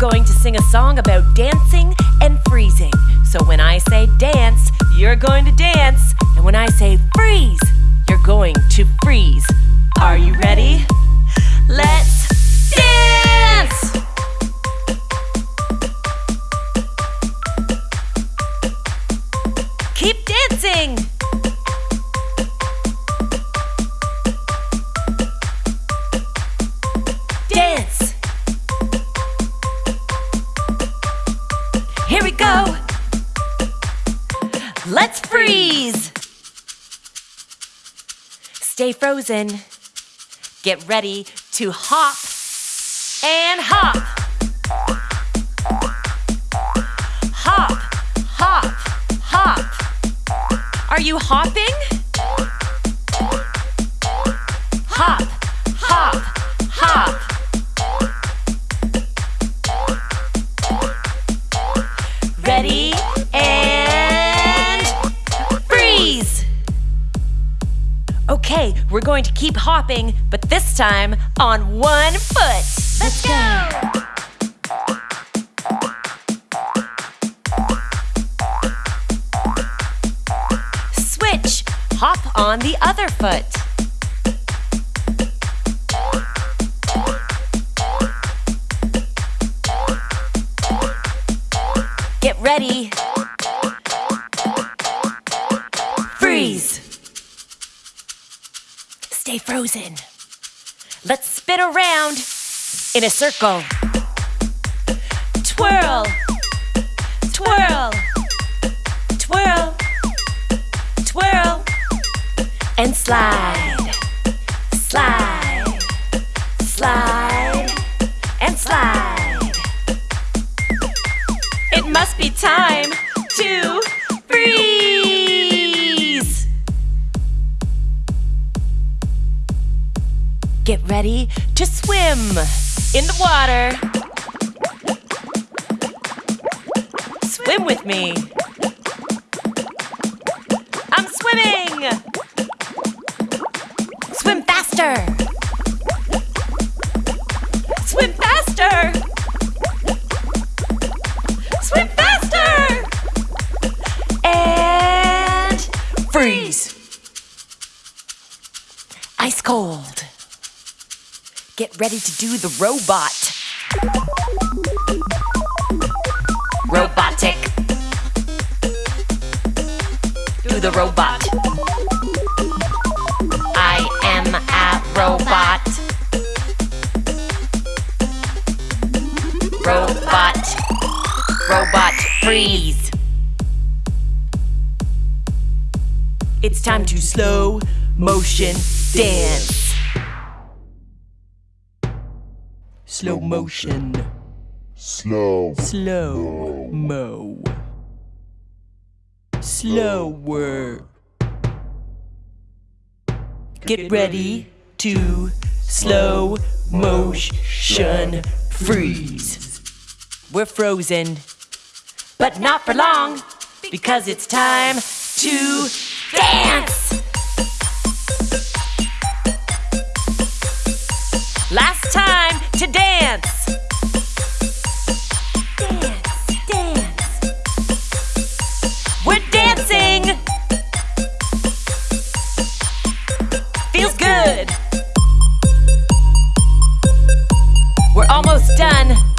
going to sing a song about dancing and freezing. So when I say dance, you're going to dance. And when I say freeze, you're going to freeze. Are you ready? Let's dance! Keep dancing! Freeze! Stay frozen. Get ready to hop and hop. Hop, hop, hop. Are you hopping? Hop, hop, hop. Ready Okay, we're going to keep hopping, but this time on one foot. Let's go! Switch, hop on the other foot. Get ready. Freeze. Stay frozen. Let's spin around in a circle. Twirl. Twirl. Twirl. Twirl. And slide. Slide. Slide. And slide. It must be time to Get ready to swim in the water. Swim with me. I'm swimming. Swim faster. Swim faster. Swim faster! And freeze. Ice cold. Get ready to do the robot. Robotic. Do the robot. I am a robot. Robot. Robot freeze. It's time to slow motion dance. Slow motion. Slow. Slow mo. Slower. Get ready to slow motion freeze. We're frozen, but not for long because it's time to dance. To dance. Dance, dance. We're dancing. Feels good. We're almost done.